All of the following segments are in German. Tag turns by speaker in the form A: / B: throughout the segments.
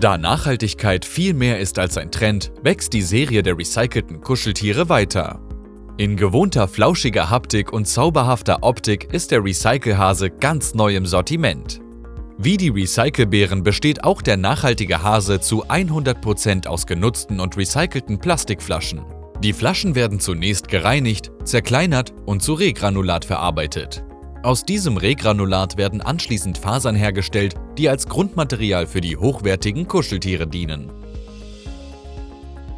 A: Da Nachhaltigkeit viel mehr ist als ein Trend, wächst die Serie der recycelten Kuscheltiere weiter. In gewohnter flauschiger Haptik und zauberhafter Optik ist der Recycelhase ganz neu im Sortiment. Wie die Recycelbären besteht auch der nachhaltige Hase zu 100% aus genutzten und recycelten Plastikflaschen. Die Flaschen werden zunächst gereinigt, zerkleinert und zu Regranulat verarbeitet. Aus diesem Regranulat werden anschließend Fasern hergestellt, die als Grundmaterial für die hochwertigen Kuscheltiere dienen.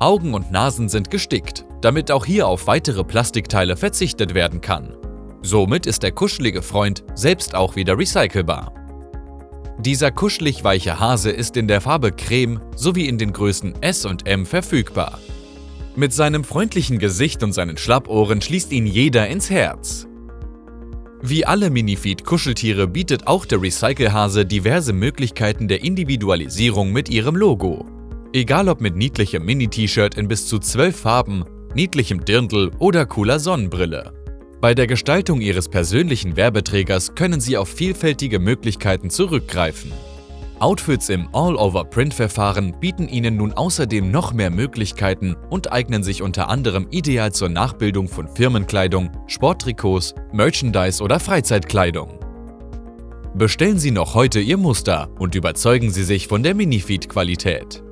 A: Augen und Nasen sind gestickt, damit auch hier auf weitere Plastikteile verzichtet werden kann. Somit ist der kuschelige Freund selbst auch wieder recycelbar. Dieser kuschelig weiche Hase ist in der Farbe Creme sowie in den Größen S und M verfügbar. Mit seinem freundlichen Gesicht und seinen Schlappohren schließt ihn jeder ins Herz. Wie alle Minifeed-Kuscheltiere bietet auch der Recycelhase diverse Möglichkeiten der Individualisierung mit ihrem Logo. Egal ob mit niedlichem Mini-T-Shirt in bis zu 12 Farben, niedlichem Dirndl oder cooler Sonnenbrille. Bei der Gestaltung Ihres persönlichen Werbeträgers können Sie auf vielfältige Möglichkeiten zurückgreifen. Outfits im All-Over-Print-Verfahren bieten Ihnen nun außerdem noch mehr Möglichkeiten und eignen sich unter anderem ideal zur Nachbildung von Firmenkleidung, Sporttrikots, Merchandise oder Freizeitkleidung. Bestellen Sie noch heute Ihr Muster und überzeugen Sie sich von der Minifeed-Qualität.